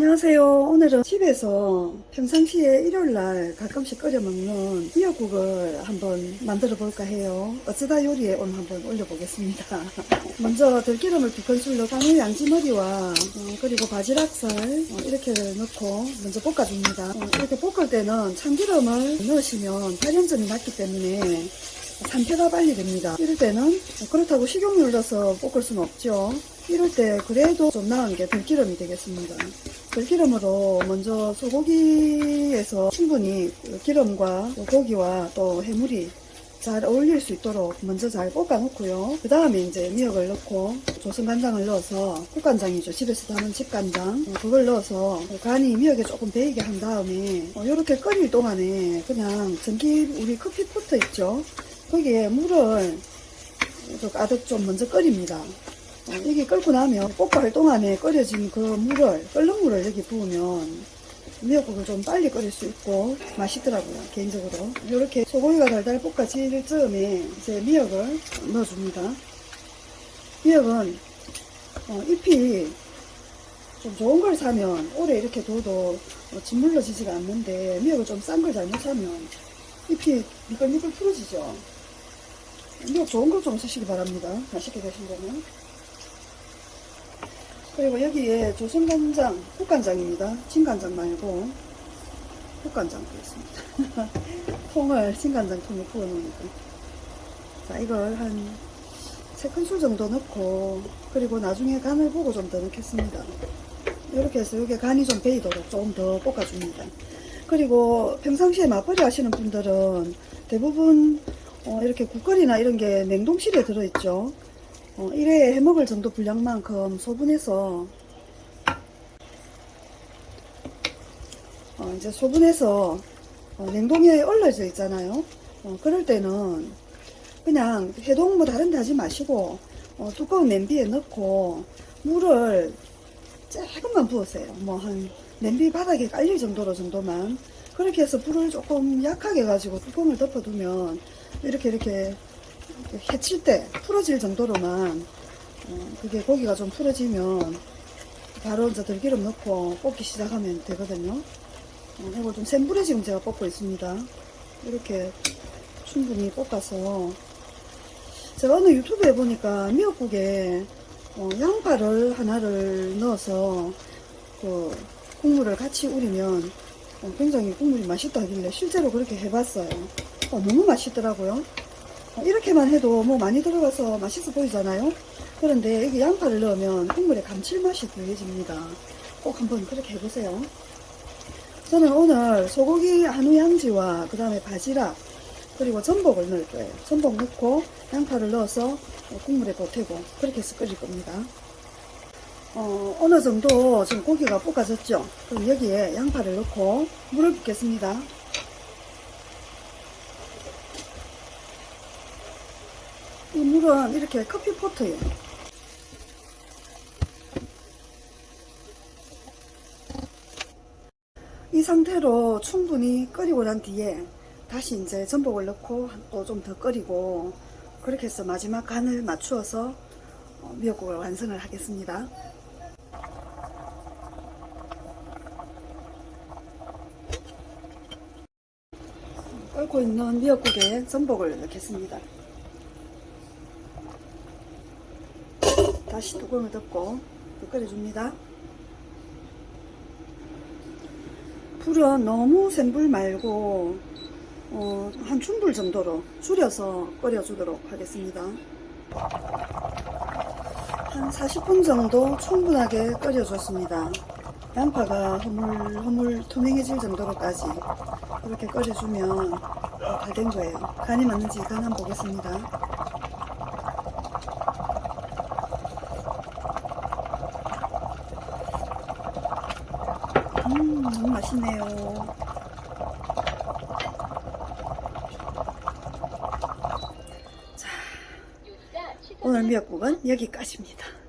안녕하세요. 오늘은 집에서 평상시에 일요일날 가끔씩 끓여 먹는 미역국을 한번 만들어 볼까 해요. 어쩌다 요리에 오늘 한번 올려보겠습니다. 먼저 들기름을 두 큰술 넣고 마늘 양지머리와 어, 그리고 바지락살 어, 이렇게 넣고 먼저 볶아줍니다. 어, 이렇게 볶을 때는 참기름을 넣으시면 발연점이 낮기 때문에 산패가 빨리 됩니다. 이럴 때는 그렇다고 식용유를 넣어서 볶을 수는 없죠. 이럴 때 그래도 좀 나은 게 들기름이 되겠습니다. 들기름으로 먼저 소고기에서 충분히 그 기름과 또 고기와 또 해물이 잘 어울릴 수 있도록 먼저 잘 볶아 놓고요. 그 다음에 이제 미역을 넣고 조선간장을 넣어서 국간장이죠. 집에서 담은 집간장. 어, 그걸 넣어서 간이 미역에 조금 배이게 한 다음에 이렇게 끓일 동안에 그냥 전기 우리 커피포트 있죠. 거기에 물을 좀 가득 좀 먼저 끓입니다. 어, 이게 끓고 나면 볶아할 동안에 끓여진 그 물을, 끓는 물을 여기 부으면 미역국을 좀 빨리 끓일 수 있고 맛있더라고요, 개인적으로. 이렇게 소고기가 달달 볶아질 즈음에 이제 미역을 넣어줍니다. 미역은 어, 잎이 좀 좋은 걸 사면 오래 이렇게 둬도 어, 짓물러지지가 않는데 미역을 좀 싼 걸 잘못 사면 잎이 미끌미끌 풀어지죠. 미역 좋은 걸 좀 쓰시기 바랍니다. 맛있게 드신다면. 그리고 여기에 조선간장, 국간장입니다. 진간장 말고 국간장 되겠습니다. 통을 진간장 통에 부어 놓으니까. 자 이걸 한 3큰술 정도 넣고 그리고 나중에 간을 보고 좀 더 넣겠습니다. 이렇게 해서 이게 간이 좀 배이도록 조금 더 볶아줍니다. 그리고 평상시에 맞벌이 하시는 분들은 대부분 어, 이렇게 국거리나 이런 게 냉동실에 들어있죠. 어, 1회에 해먹을 정도 분량만큼 소분해서 어, 이제 소분해서 어, 냉동에 얼려져 있잖아요. 어, 그럴 때는 그냥 해동 뭐 다른 데 하지 마시고 어, 두꺼운 냄비에 넣고 물을 조금만 부으세요. 뭐 한 냄비 바닥에 깔릴 정도로 정도만 그렇게 해서 불을 조금 약하게 가지고 뚜껑을 덮어두면 이렇게 이렇게 해칠 때 풀어질 정도로만 어, 그게 고기가 좀 풀어지면 바로 이제 들기름 넣고 볶기 시작하면 되거든요. 어, 이걸 좀 센 불에 지금 제가 볶고 있습니다. 이렇게 충분히 볶아서 제가 어느 유튜브에 보니까 미역국에 어, 양파를 하나를 넣어서 그 국물을 같이 우리면 어, 굉장히 국물이 맛있다 하길래 실제로 그렇게 해봤어요. 어, 너무 맛있더라고요. 어, 이렇게만 해도 뭐 많이 들어가서 맛있어 보이잖아요. 그런데 여기 양파를 넣으면 국물에 감칠맛이 더해집니다. 꼭 한번 그렇게 해보세요. 저는 오늘 소고기 한우 양지와 그 다음에 바지락 그리고 전복을 넣을 거예요. 전복 넣고 양파를 넣어서 국물에 보태고 그렇게 해서 끓일 겁니다. 어, 어느 정도 지금 고기가 볶아졌죠? 그럼 여기에 양파를 넣고 물을 붓겠습니다. 이 물은 이렇게 커피포트예요. 이 상태로 충분히 끓이고 난 뒤에 다시 이제 전복을 넣고 또 좀 더 끓이고 그렇게 해서 마지막 간을 맞추어서 어, 미역국을 완성을 하겠습니다. 끓고 있는 미역국에 전복을 넣겠습니다. 다시 뚜껑을 덮고 또 끓여줍니다. 불은 너무 센 불 말고 어, 한 중불 정도로 줄여서 끓여주도록 하겠습니다. 한 40분 정도 충분하게 끓여줬습니다. 양파가 허물 허물 투명해질 정도로까지 그렇게 끓여주면 다 된 거예요. 간이 맞는지 간 한번 보겠습니다. 음, 너무 맛있네요. 자, 오늘 미역국은 여기까지입니다.